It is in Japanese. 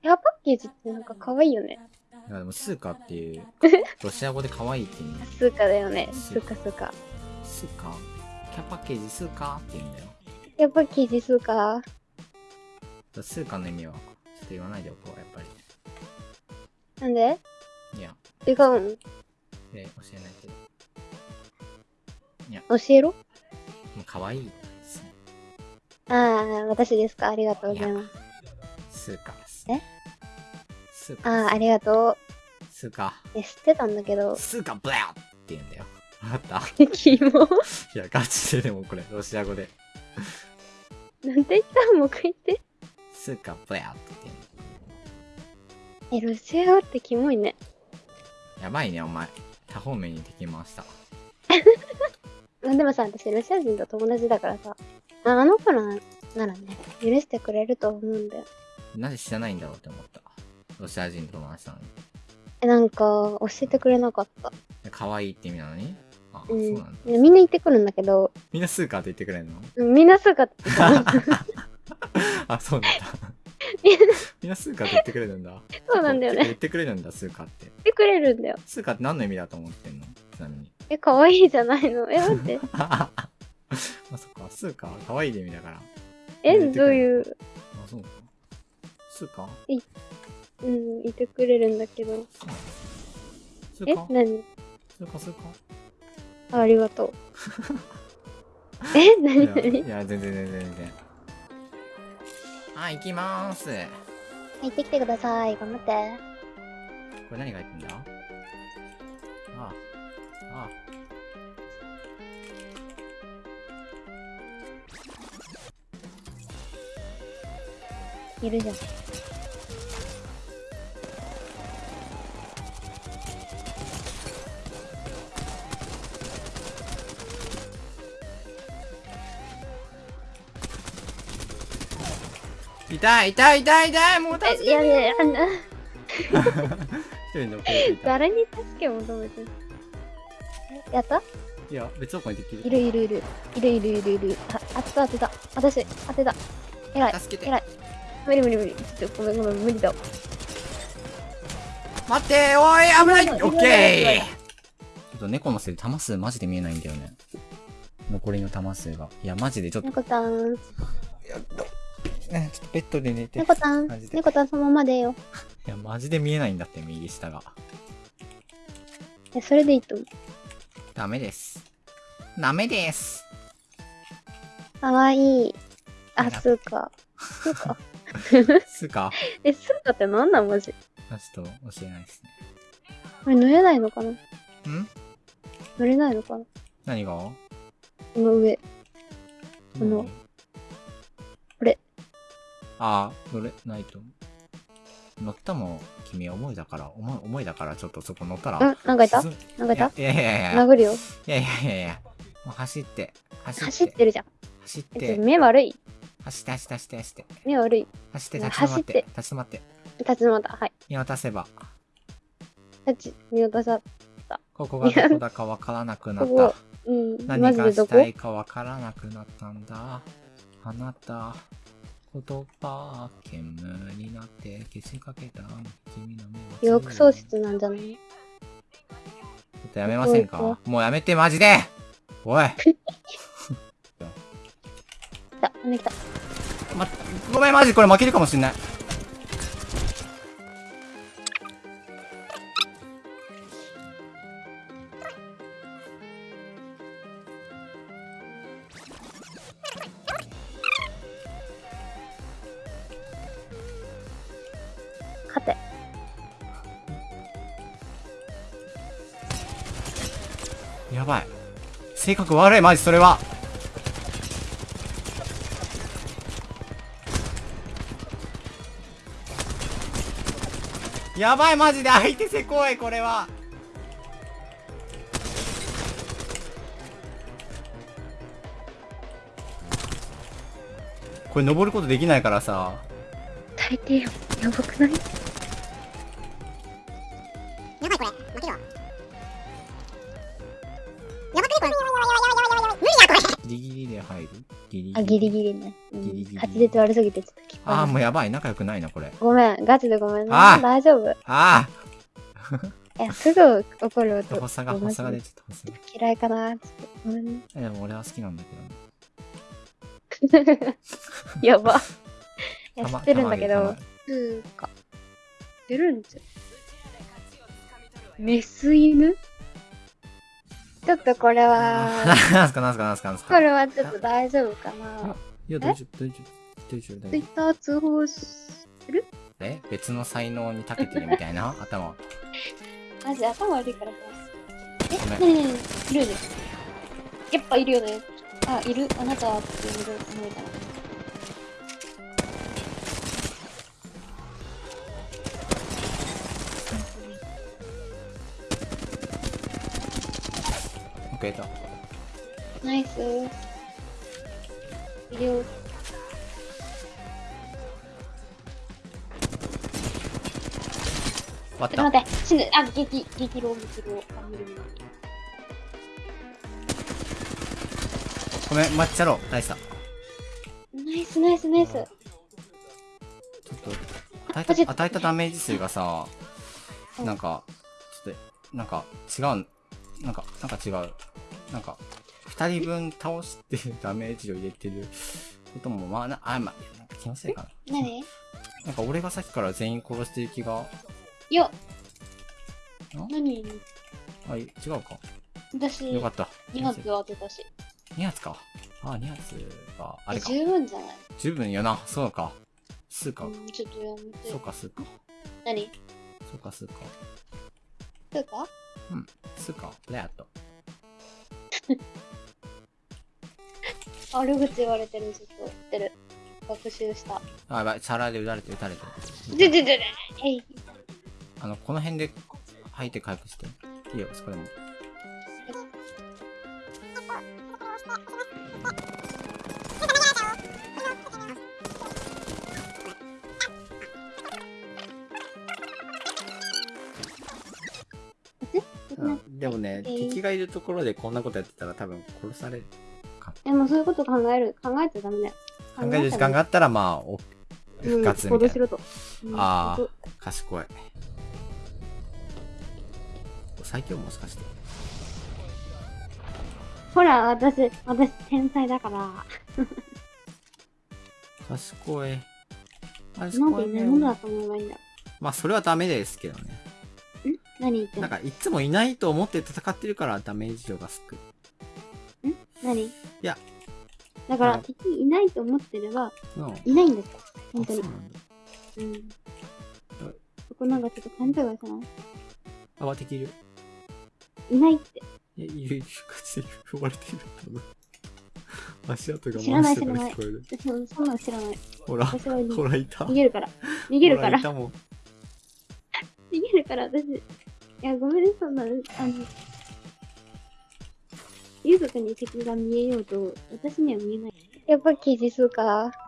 ヘアパッケージってなんか可愛いよね。いやでもスーカっていう、ロシア語で可愛いって意味。スーカだよね。スーカスーカ。スーカキャパッケージスーカって言うんだよ。ヘアパッケージスーカ。スーカの意味は、ちょっと言わないでおこう、やっぱなんで？り。いや、違うん。で、教えないけど。教えろもう可愛いですね。ああ、私ですか？ありがとうございます。сука。え сука ああ、ありがと сука。う。え、知ってたんだけど。сука блядь って言うんだよ。わかった？キモ。いや、ガチででもこれ、ロシア語で。なんて言った？もう一回言って。сука блядь って言うえ、ロシア語ってキモいね。の。やばいね、お前。多方面に敵回した。あでもさ、私ロシア人と友達だからさ、ああの子らならね、許してくれると思うんだよ。なぜ知らないんだろうって思った。ロシア人と友達なのに。え、なんか、教えてくれなかった。で可愛いって意味なのに？あ、うん。そうなんだ。でみんな言ってくるんだけど、みんなスーカーって言ってくれんの？うんみんなすぐ買ってた。あ、そうなんだ。みんなスーカーって言ってくれるんだ。そうなんだよね。言ってくれるんだ、スーカーって。言ってくれるんだよ。スーカーって何の意味だと思ってんの？ちなみに。え、可愛いじゃないの？え、待って。あ、そっか、スーカー可愛いで意味だから。え、どういう、あ、そうか。スーカーうん、言ってくれるんだけど。えスーカ、ー何スーカー、スーカあありがとう。え、何？何？いや全然全然全然。はい、行きまーす。行ってきてください。頑張って。これ何が入ってんだ？ああ。あいるじゃん。痛い痛い痛い痛いもう助え、いやいやいや、あんな一人で遅れていた。誰に助け求めてるえやった？いや、別の子にできる。いるいるいる。いるいるいるいる。あ、当てた当てた。私、当てた。偉い。助けて偉い。無理無理無理。ちょっとごめんごめん、無理だわ。待っておい危ないオッケーちょっと猫のせいで弾数マジで見えないんだよね。残りの弾数が。いや、マジでちょっと。猫たん、やっと。ね、ちょっとベッドで寝て。猫たんマジ、で猫たんそのままでよ。いや、マジで見えないんだって、右下が。え、それでいいと思う。ダメです。ダメです。かわいい。あ、スーカー。スーカー？すうかえ、スーカーってなんなんマジ？あちょっと教えないですね。これ乗れないのかな？ん？乗れないのかな？何が？この上。この。ああ、乗れないと。乗ったも君重いだから、重い、重いだからちょっとそこ乗ったら。んなんかいた？進なんかいた？いやいやいやいや。殴るよ。いやいやいやいや。もう走って、走って、走ってるじゃん。走って、目悪い？走って、走って、走って、走って、目悪い？走って、立ち止まって、走って立ち止まって、立ち止まった。はい。見渡せば、立ち、見渡さ。ここがどこだかわからなくなっここた。うん。何がしたいかわからなくなったんだ。あなた、言葉、煙になって消しかけた君の目は記憶喪失なんじゃない？ちょっとやめませんか？もうやめて、マジで！おい！来た、た。ま、ごめん、マジこれ負けるかもしんない。勝て。やばい。性格悪い、マジそれは。やばい、マジで相手せこい、これは。これ登ることできないからさ。大抵よ。やばくない？やばいこれ負けるわやばくねこれ無理やこれギリギリで入る？ギリギリ。あ、ギリギリね。うん、ギリギリ滑舌悪すぎてちょっと聞こえないああ、もうやばい。仲良くないな、これ。ごめん、ガチでごめんね。あー大丈夫。ああ いや、すぐ怒る音。発作が、発作が出ちゃった。嫌いかなちょっとごめんね。えでも俺は好きなんだけどね。やば。いや、知ってるんだけどたま、つうか、出るんじゃ。メス犬？ちょっとこれは、なんすか、なんすか、なんすか、なんすこか。れはちょっと大丈夫かな。いや、大丈夫、大丈夫。大丈夫、大丈ツイッター通報する？夫。え？別の才能に長けてるみたいな？頭。マジ頭悪いからさ。え、ねえねえいるよね。やっぱいるよね。あ、いるあなたっていうので思えたら。オッケーと。ナイス。よ。っ。待って、死ぬ。あ、激、激ロー、激ロー。あ、無理無理。ごめん、抹茶ろ。大した。ちナイスナイスナイス。ょっと、与えた、与えたダメージ数がさ、うんなんか、ちょっと、なんか、違う、なんか、なんか違う。なんか、二人分倒して ダメージを入れてることも、まあ、な、あ、まあ、なんか気のせいかな。何？なんか俺がさっきから全員殺してる気が、よん何？あ、い違うか。私、よかった。2発当てたし。2発か。あ、2発は、あえ、れか。十分じゃない？十分よな。そうか。数かう。ん、ちょっとやめて。そうか、数か。何？そうか、数か。そうか数か。レアと。悪口言われてる、ちょっと。知ってる。学習した。あ、やばい。チャラで撃たれて、撃たれて。ででででえい。あの、この辺で吐いて回復して。いいよ、そこでも。でもね、えー敵がいるところでこんなことやってたら多分殺されるか。でもそういうこと考える。考えちゃダメだよ。考える時間があったら、まあ、お復活みたいな。あー行動賢い。最強もしかして。ほら、私、私、天才だから。賢い。賢いないものだね。と思えばいいんだ。んまあ、それはダメですけどね。何言ってなんか、いつもいないと思って戦ってるからダメージ量が少ない。何？いや。だから、うん敵いないと思ってれば、うん。いないんですよ。本当にあそう。なんだ。うん。そこなんかちょっと勘違いじゃな？いあ、わ、敵いる。いないって。いや、いるいる。勝ちで踏まれてる。多分。足跡が知らない回してるの聞こえる。私もそんなの知らない。ほら、私は逃ほら、いた。逃げるから。逃げるから。ほらいたもん。逃げるから、私。いや、ごめんね、そんな、あの、ゆずかに敵が見えようと、私には見えない。やっぱ記事数か。